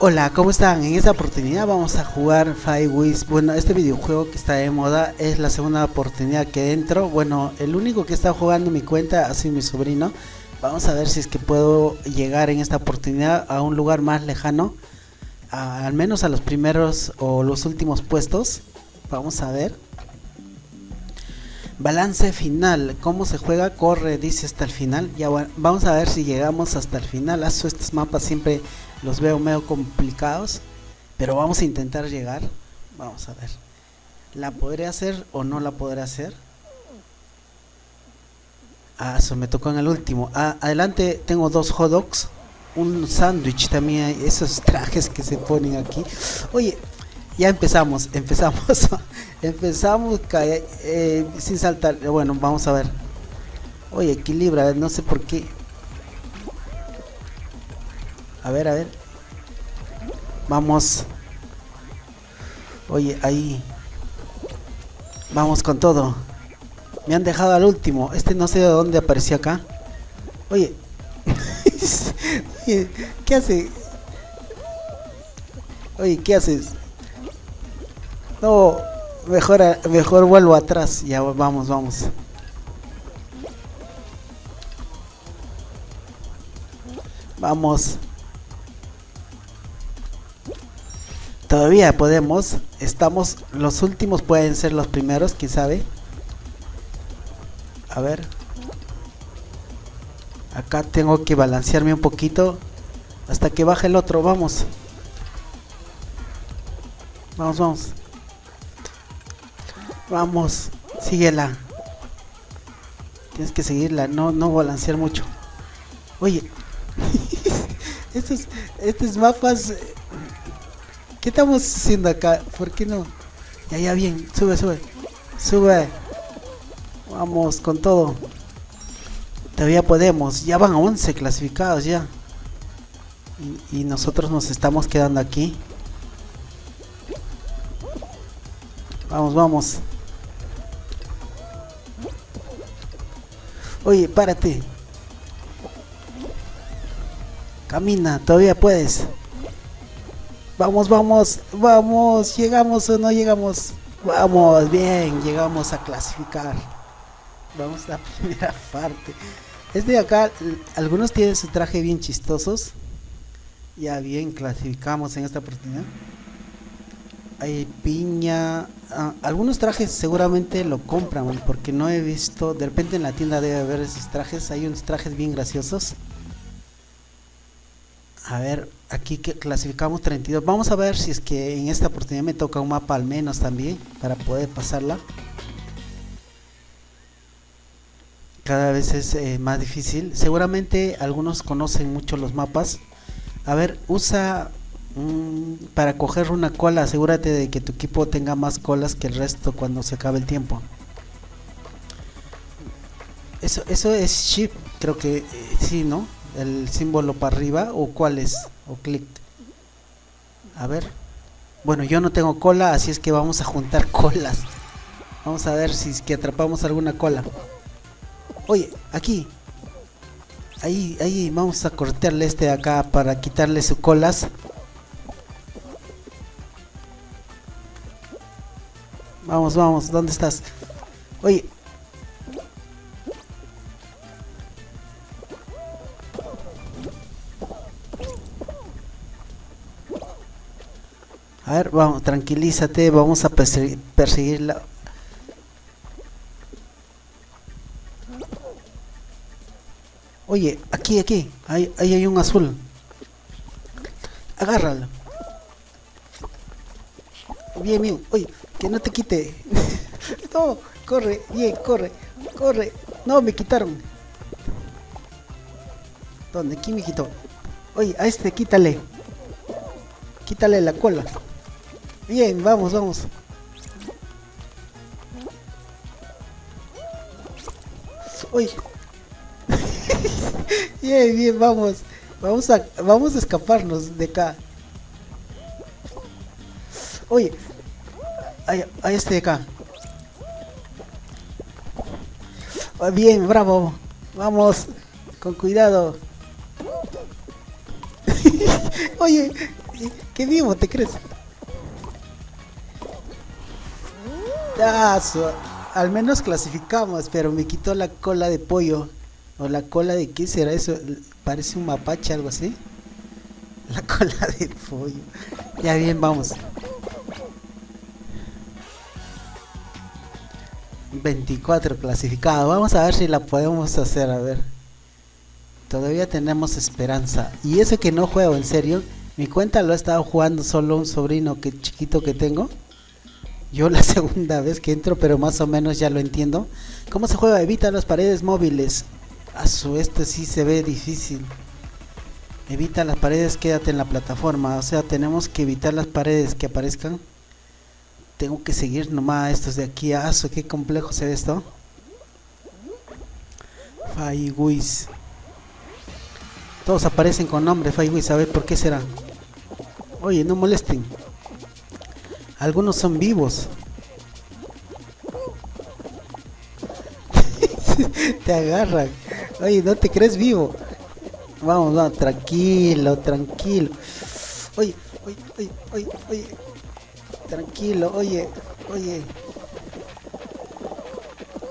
Hola, ¿cómo están? En esta oportunidad vamos a jugar Five Wings. Bueno, este videojuego que está de moda es la segunda oportunidad que entro. Bueno, el único que está jugando mi cuenta ha sido mi sobrino. Vamos a ver si es que puedo llegar en esta oportunidad a un lugar más lejano. al menos a los primeros o los últimos puestos. Vamos a ver. Balance final, cómo se juega, corre, dice hasta el final. Ya bueno, vamos a ver si llegamos hasta el final. estos mapas siempre los veo medio complicados, pero vamos a intentar llegar. Vamos a ver. ¿La podré hacer o no la podré hacer? Ah, eso me tocó en el último. Ah, adelante tengo dos hot dogs, un sándwich también, esos trajes que se ponen aquí. Oye, ya empezamos, empezamos, empezamos eh, sin saltar. Bueno, vamos a ver. Oye, equilibra, no sé por qué. A ver, a ver. Vamos. Oye, ahí. Vamos con todo. Me han dejado al último. Este no sé de dónde apareció acá. Oye. ¿Qué hace? Oye, ¿qué haces? No, mejor, mejor vuelvo atrás. Ya vamos, vamos. Vamos. Todavía podemos. Estamos. Los últimos pueden ser los primeros, quién sabe. A ver. Acá tengo que balancearme un poquito. Hasta que baje el otro. Vamos. Vamos, vamos. Vamos, síguela. Tienes que seguirla, no, no balancear mucho. Oye, estos, estos mapas, ¿qué estamos haciendo acá? ¿Por qué no? Ya, ya, bien, sube, sube, sube. Vamos con todo. Todavía podemos, ya van 11 clasificados ya. y nosotros nos estamos quedando aquí. Vamos, vamos. Oye, párate. Camina, todavía puedes. Vamos, vamos, vamos. ¿Llegamos o no llegamos? Vamos, bien, llegamos a clasificar. Vamos a la primera parte. Este de acá, algunos tienen su traje bien chistosos. Ya bien, clasificamos en esta oportunidad hay piña. Ah, algunos trajes seguramente lo compran, porque no he visto. De repente en la tienda debe haber esos trajes. Hay unos trajes bien graciosos. A ver, aquí clasificamos 32. Vamos a ver si es que en esta oportunidad me toca un mapa al menos también para poder pasarla. Cada vez es eh, más difícil. Seguramente algunos conocen mucho los mapas. A ver, usa Mm, para coger una cola, asegúrate de que tu equipo tenga más colas que el resto cuando se acabe el tiempo. Eso, eso es shift, creo que eh, sí, ¿no? El símbolo para arriba o cuál es, o clic. A ver. Bueno, yo no tengo cola, así es que vamos a juntar colas. Vamos a ver si es que atrapamos alguna cola. Oye, aquí. Ahí, ahí, vamos a cortarle este de acá para quitarle sus colas. Vamos, vamos, ¿dónde estás? Oye. A ver, vamos, tranquilízate, vamos a perseguirla. Oye, aquí, aquí, ahí, ahí hay un azul. Agárralo. Bien, bien. Oye, que no te quite. no, corre, bien, corre, corre. No, me quitaron. ¿Dónde? ¿Quién me quitó? Oye, a este quítale. Quítale la cola. Bien, vamos, vamos. Oye. bien, bien, vamos. Vamos a, vamos a escaparnos de acá. Oye, a, este de acá. Ah, bien, bravo. Vamos, con cuidado. Oye, ¿Qué vivo te crees? Al menos clasificamos, pero me quitó la cola de pollo. O la cola de qué será eso? Parece un mapache, algo así. La cola de pollo. Ya bien, vamos. 24 clasificado. Vamos a ver si la podemos hacer, a ver. Todavía tenemos esperanza. Y eso que no juego, en serio. Mi cuenta lo ha estado jugando solo un sobrino que chiquito que tengo. Yo la segunda vez que entro, pero más o menos ya lo entiendo. ¿Cómo se juega? Evita las paredes móviles. A su este sí se ve difícil. Evita las paredes, quédate en la plataforma. O sea, tenemos que evitar las paredes que aparezcan. Tengo que seguir nomás estos de aquí. Ah, qué complejo se ve esto. Faiwis. Todos aparecen con nombre Faiwis. A ver por qué será. Oye, no molesten. Algunos son vivos. te agarran. Oye, no te crees vivo. Vamos, vamos, tranquilo, tranquilo. Oye, oye, oye, oye, oye. Tranquilo, oye, oye.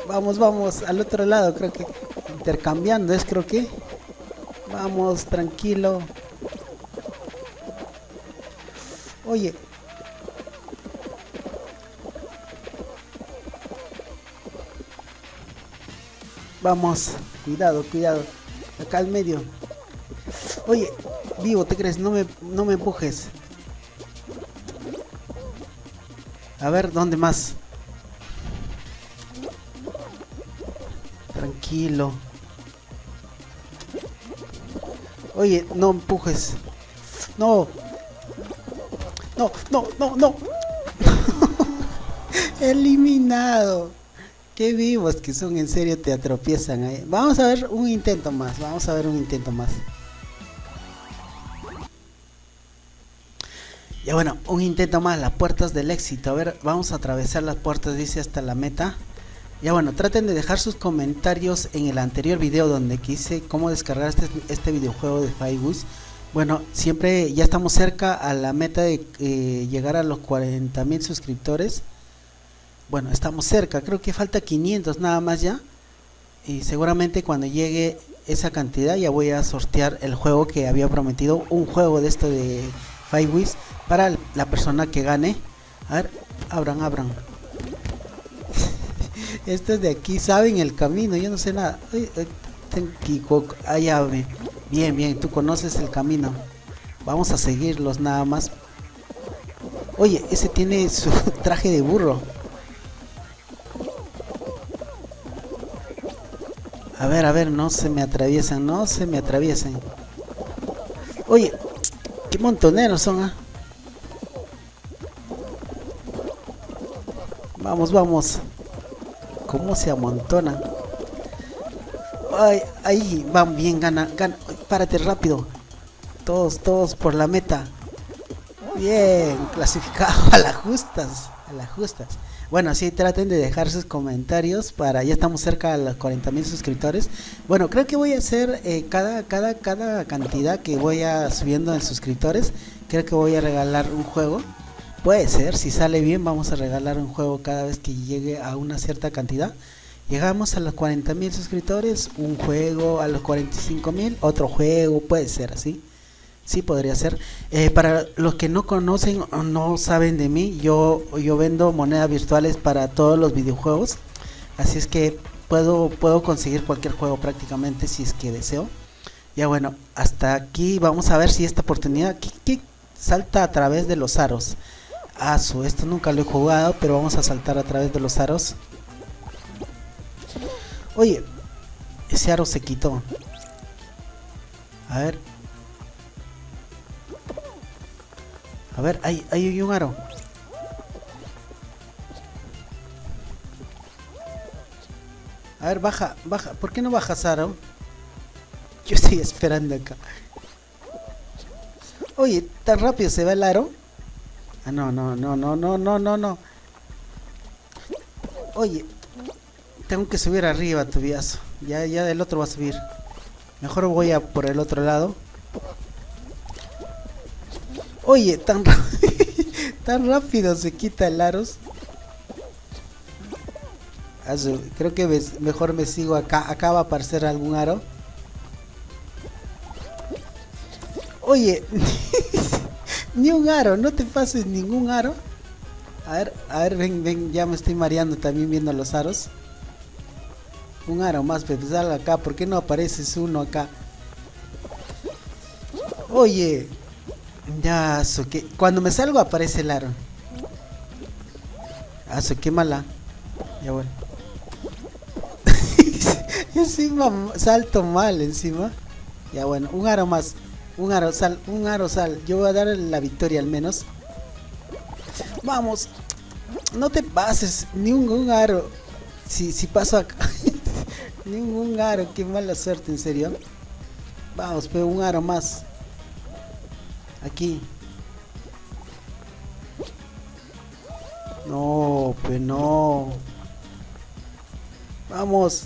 Vamos, vamos, al otro lado, creo que. Intercambiando es, creo que. Vamos, tranquilo. Oye. Vamos, cuidado, cuidado. Acá al medio. Oye, vivo, ¿te crees? No me, no me empujes. A ver, ¿dónde más? Tranquilo. Oye, no empujes. No. No, no, no, no. Eliminado. Qué vivos que son, en serio, te atropiezan ahí. Vamos a ver un intento más, vamos a ver un intento más. Ya bueno, un intento más, las puertas del éxito. A ver, vamos a atravesar las puertas, dice, hasta la meta. Ya bueno, traten de dejar sus comentarios en el anterior video donde quise cómo descargar este, este videojuego de Firewoods. Bueno, siempre ya estamos cerca a la meta de eh, llegar a los 40 mil suscriptores bueno estamos cerca creo que falta 500 nada más ya. Y seguramente cuando llegue esa cantidad ya voy a sortear el juego que había prometido un juego de esto de Five Wiz para la persona que gane. A ver abran abran. Estos de aquí saben el camino yo no sé nada. Allá bien bien tú conoces el camino. Vamos a seguirlos nada más. Oye ese tiene su traje de burro A ver, a ver, no se me atraviesan, no se me atraviesen. Oye, qué montoneros son, ¿ah? Vamos, vamos. ¿Cómo se amontonan? Ay, ahí, van bien, gana, gana. Párate rápido. Todos, todos por la meta. Bien, clasificado a las justas, a las justas. Bueno, sí, traten de dejar sus comentarios para, ya estamos cerca de los 40 mil suscriptores. Bueno, creo que voy a hacer eh, cada, cada, cada cantidad que voy a subiendo en suscriptores, creo que voy a regalar un juego. Puede ser, si sale bien vamos a regalar un juego cada vez que llegue a una cierta cantidad. Llegamos a los 40 mil suscriptores, un juego, a los 45 mil, otro juego, puede ser así. Sí, podría ser. Eh, para los que no conocen o no saben de mí, yo, yo vendo monedas virtuales para todos los videojuegos. Así es que puedo, puedo conseguir cualquier juego prácticamente si es que deseo. Ya bueno, hasta aquí vamos a ver si esta oportunidad que, salta a través de los aros. Ah, su, esto nunca lo he jugado, pero vamos a saltar a través de los aros. Oye, ese aro se quitó. A ver, A ver, ahí, hay un aro. A ver, baja, baja. ¿Por qué no bajas, Aro? Yo estoy esperando acá. Oye, ¿tan rápido se va el aro? Ah, no, no, no, no, no, no, no, no. Oye, tengo que subir arriba, tu viazo. Ya, ya del otro va a subir. Mejor voy a por el otro lado. Oye, tan, tan rápido se quita el aros. Creo que mejor me sigo acá. Acá va a aparecer algún aro. Oye, ni un aro, no te pases ningún aro. A ver, a ver, ven, ven, ya me estoy mareando también viendo los aros. Un aro más, pero salga acá, ¿por qué no apareces uno acá? Oye, ya, que cuando me salgo aparece el aro. Ah, qué mala. Ya bueno. encima salto mal encima. Ya bueno, un aro más. Un aro sal, un aro sal. Yo voy a dar la victoria al menos. Vamos. No te pases. Ni un, aro. Si, si paso acá. Ningún aro. Qué mala suerte, en serio. Vamos, pero un aro más. Aquí. No, pues no. Vamos.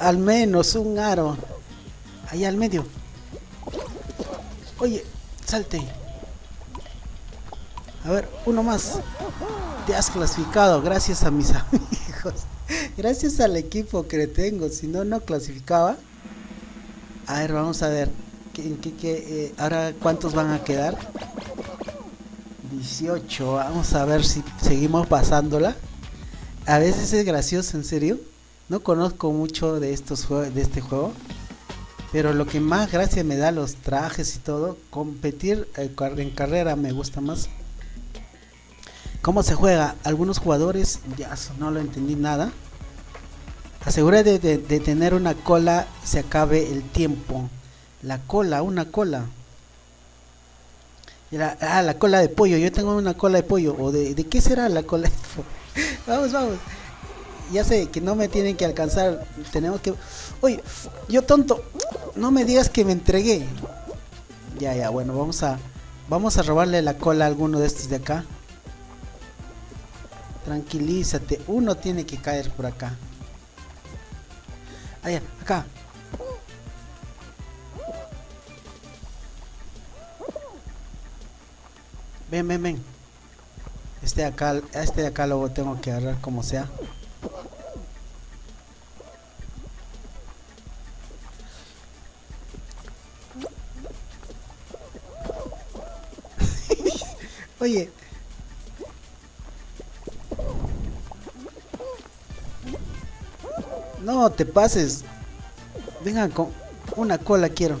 Al menos un aro. Ahí al medio. Oye, salte. A ver, uno más. Te has clasificado gracias a mis amigos. Gracias al equipo que tengo. Si no, no clasificaba. A ver, vamos a ver. Eh, ahora cuántos van a quedar 18 vamos a ver si seguimos pasándola. A veces es gracioso en serio. No conozco mucho de estos de este juego. Pero lo que más gracia me da los trajes y todo competir eh, en carrera me gusta más. Cómo se juega algunos jugadores ya no lo entendí nada. Asegura de tener una cola se acabe el tiempo la cola, una cola. La, ah, la cola de pollo. Yo tengo una cola de pollo. ¿O de, de qué será la cola de pollo? vamos, vamos. Ya sé que no me tienen que alcanzar. Tenemos que... Oye, yo tonto. No me digas que me entregué. Ya, ya, bueno, vamos a... Vamos a robarle la cola a alguno de estos de acá. Tranquilízate. Uno tiene que caer por acá. Allá, acá. Ven, ven, ven. Este de acá, este de acá lo tengo que agarrar como sea. Oye. No te pases. Vengan con una cola quiero.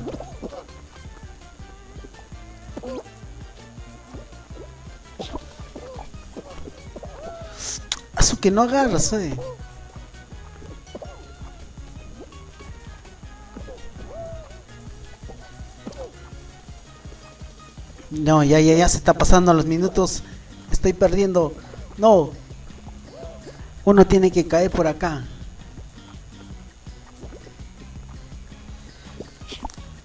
Que no agarras, eh. No, ya, ya, ya se está pasando los minutos. Estoy perdiendo. No. Uno tiene que caer por acá.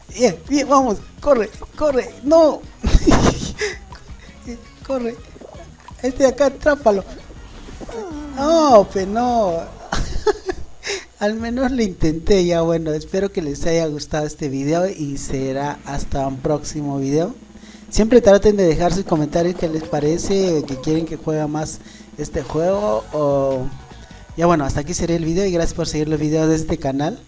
Bien, bien, vamos. Corre, corre. No. corre. Este de acá, atrápalo. No, pues no. Al menos lo intenté ya. Bueno, espero que les haya gustado este video y será hasta un próximo video. Siempre traten de dejar sus comentarios qué les parece, que quieren que juegue más este juego o... Ya bueno, hasta aquí sería el video y gracias por seguir los videos de este canal.